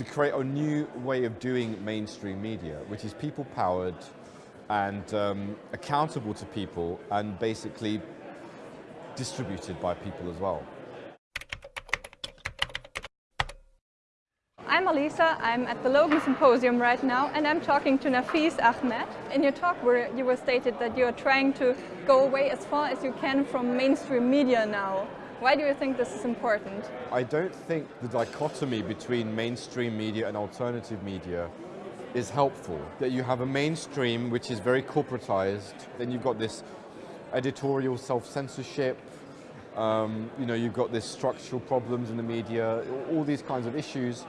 to create a new way of doing mainstream media, which is people-powered and um, accountable to people and basically distributed by people as well. I'm Alisa, I'm at the Logan Symposium right now and I'm talking to Nafeez Ahmed. In your talk where you were stated that you are trying to go away as far as you can from mainstream media now. Why do you think this is important? I don't think the dichotomy between mainstream media and alternative media is helpful. That you have a mainstream which is very corporatized, then you've got this editorial self-censorship, um, you know, you've got this structural problems in the media, all these kinds of issues.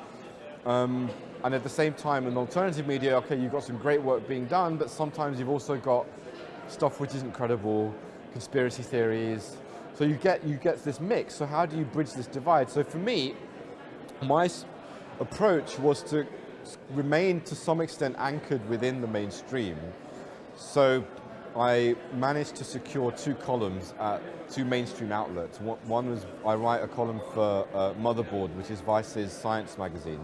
Um, and at the same time, in alternative media, okay, you've got some great work being done, but sometimes you've also got stuff which isn't credible, conspiracy theories, so you get, you get this mix. So how do you bridge this divide? So for me, my approach was to remain to some extent anchored within the mainstream. So I managed to secure two columns at two mainstream outlets. One was I write a column for uh, Motherboard, which is Vice's science magazine.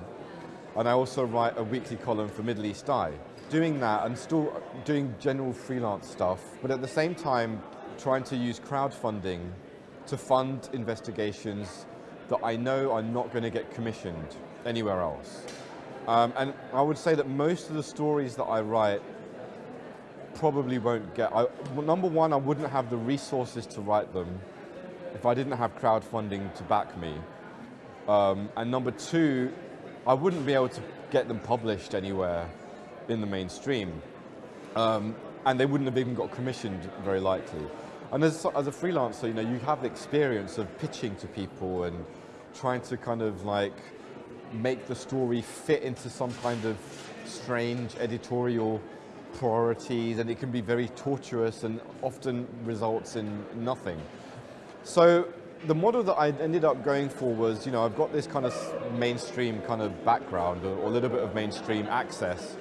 And I also write a weekly column for Middle East Eye. Doing that and still doing general freelance stuff, but at the same time trying to use crowdfunding to fund investigations that I know are not going to get commissioned anywhere else. Um, and I would say that most of the stories that I write probably won't get, I, number one, I wouldn't have the resources to write them if I didn't have crowdfunding to back me. Um, and number two, I wouldn't be able to get them published anywhere in the mainstream. Um, and they wouldn't have even got commissioned, very likely. And as, as a freelancer, you know, you have the experience of pitching to people and trying to kind of like make the story fit into some kind of strange editorial priorities and it can be very tortuous and often results in nothing. So the model that I ended up going for was, you know, I've got this kind of mainstream kind of background or, or a little bit of mainstream access,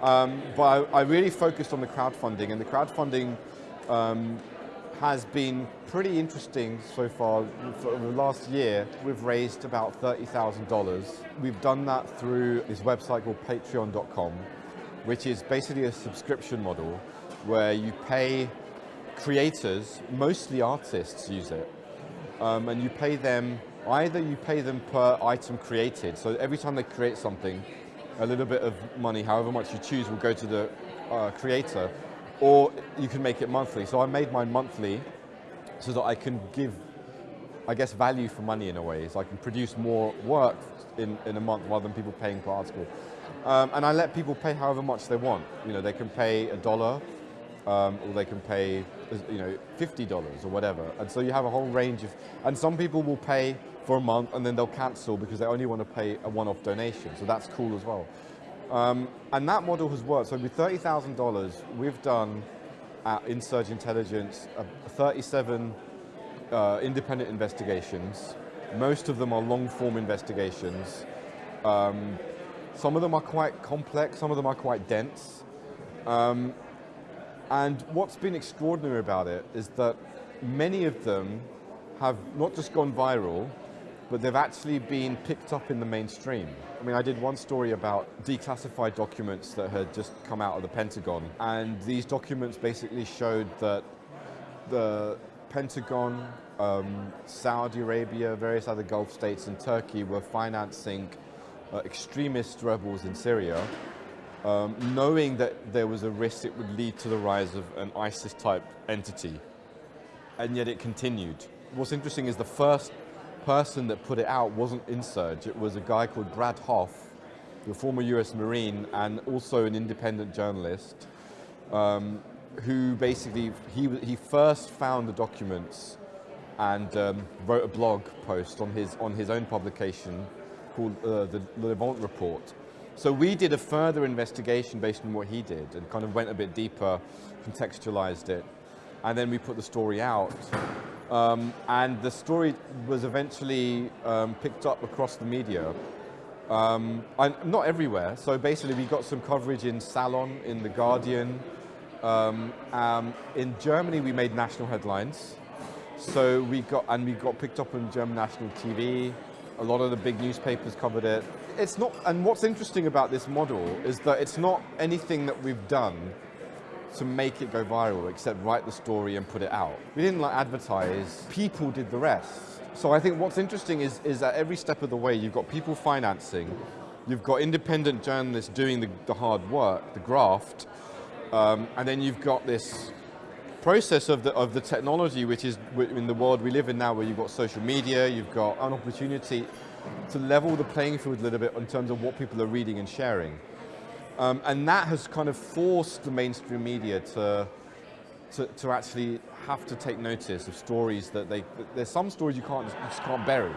um, but I, I, really focused on the crowdfunding and the crowdfunding um, has been pretty interesting so far. For the last year, we've raised about $30,000. We've done that through this website called patreon.com, which is basically a subscription model where you pay creators, mostly artists use it, um, and you pay them, either you pay them per item created, so every time they create something, a little bit of money, however much you choose, will go to the uh, creator, or you can make it monthly. So I made mine monthly so that I can give, I guess, value for money in a way. So I can produce more work in, in a month rather than people paying per article. Um, and I let people pay however much they want. You know, they can pay a dollar, um, or they can pay, you know, $50 or whatever. And so you have a whole range of, and some people will pay for a month and then they'll cancel because they only want to pay a one-off donation. So that's cool as well. Um, and that model has worked. So with $30,000, we've done at Insurge Intelligence uh, 37 uh, independent investigations. Most of them are long-form investigations. Um, some of them are quite complex, some of them are quite dense. Um, and what's been extraordinary about it is that many of them have not just gone viral, but they've actually been picked up in the mainstream. I mean, I did one story about declassified documents that had just come out of the Pentagon, and these documents basically showed that the Pentagon, um, Saudi Arabia, various other Gulf states, and Turkey were financing uh, extremist rebels in Syria, um, knowing that there was a risk it would lead to the rise of an ISIS-type entity, and yet it continued. What's interesting is the first person that put it out wasn't Insurge, it was a guy called Brad Hoff, the former US Marine and also an independent journalist, um, who basically, he, he first found the documents and um, wrote a blog post on his, on his own publication called uh, the Levant Report. So we did a further investigation based on what he did and kind of went a bit deeper, contextualized it, and then we put the story out. Um, and the story was eventually um, picked up across the media. Um, not everywhere, so basically we got some coverage in Salon, in The Guardian. Um, um, in Germany we made national headlines. So we got, and we got picked up on German national TV. A lot of the big newspapers covered it. it's not, and what's interesting about this model is that it's not anything that we've done to make it go viral, except write the story and put it out. We didn't like advertise, people did the rest. So I think what's interesting is, is at every step of the way, you've got people financing, you've got independent journalists doing the, the hard work, the graft, um, and then you've got this process of the, of the technology, which is in the world we live in now, where you've got social media, you've got an opportunity to level the playing field a little bit in terms of what people are reading and sharing. Um, and that has kind of forced the mainstream media to, to, to, actually have to take notice of stories that they, there's some stories you can't, just can't bury.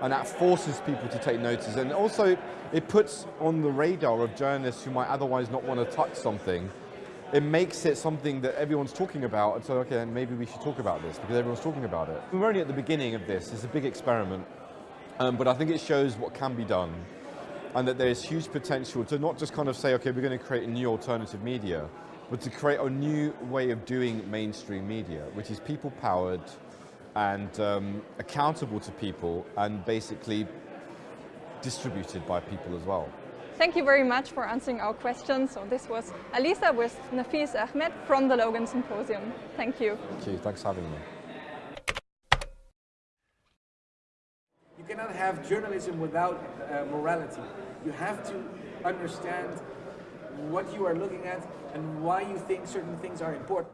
And that forces people to take notice. And also, it puts on the radar of journalists who might otherwise not want to touch something, it makes it something that everyone's talking about, and so, okay, maybe we should talk about this, because everyone's talking about it. We're only at the beginning of this, it's a big experiment, um, but I think it shows what can be done and that there's huge potential to not just kind of say, okay, we're going to create a new alternative media, but to create a new way of doing mainstream media, which is people-powered and um, accountable to people and basically distributed by people as well. Thank you very much for answering our questions. So this was Alisa with Nafeez Ahmed from the Logan Symposium. Thank you. Thank you. Thanks for having me. Cannot have journalism without uh, morality. You have to understand what you are looking at and why you think certain things are important.